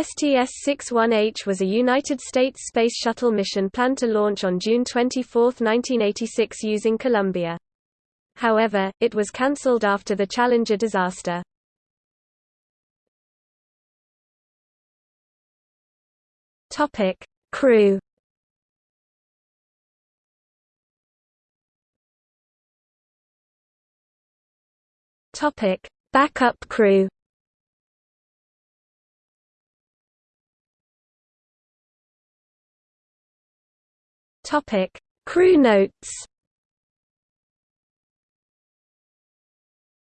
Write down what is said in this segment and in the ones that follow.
STS-61H was a United States Space Shuttle mission planned to launch on June 24, 1986 using Columbia. However, it was cancelled after the Challenger disaster. Crew. Backup crew. Topic: Crew notes.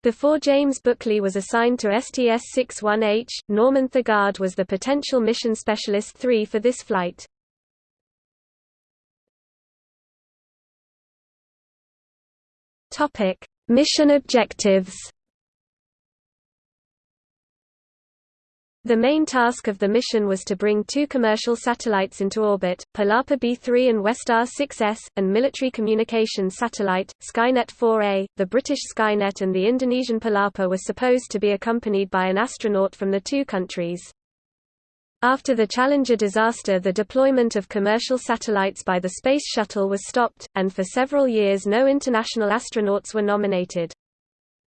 Before James Buchli was assigned to STS-61H, Norman Thagard was the potential mission specialist 3 for this flight. Topic: Mission objectives. The main task of the mission was to bring two commercial satellites into orbit, Palapa B3 and Westar 6S, and military communications satellite, Skynet 4A. The British Skynet and the Indonesian Palapa were supposed to be accompanied by an astronaut from the two countries. After the Challenger disaster the deployment of commercial satellites by the Space Shuttle was stopped, and for several years no international astronauts were nominated.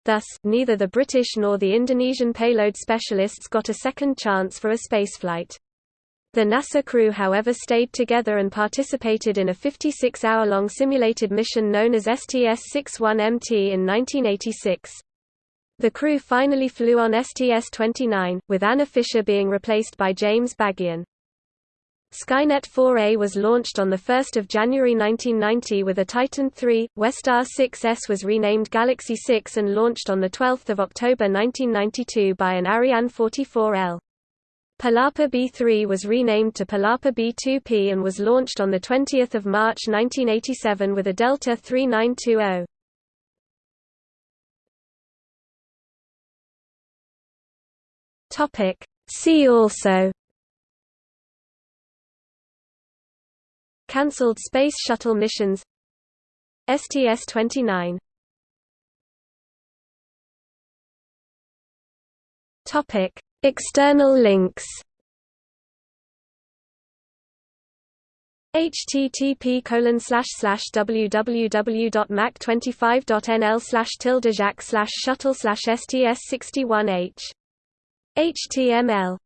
Thus, neither the British nor the Indonesian payload specialists got a second chance for a spaceflight. The NASA crew however stayed together and participated in a 56-hour-long simulated mission known as STS-61MT in 1986. The crew finally flew on STS-29, with Anna Fisher being replaced by James Bagian. Skynet 4A was launched on 1 January 1990 with a Titan III, Westar 6S was renamed Galaxy 6 and launched on 12 October 1992 by an Ariane 44L. Palapa B3 was renamed to Palapa B2P and was launched on 20 March 1987 with a Delta 3920. See also Cancelled Space Shuttle missions. STS-29 External links. http colon slash slash www.mac25.nl slash tilde slash shuttle slash sts61h html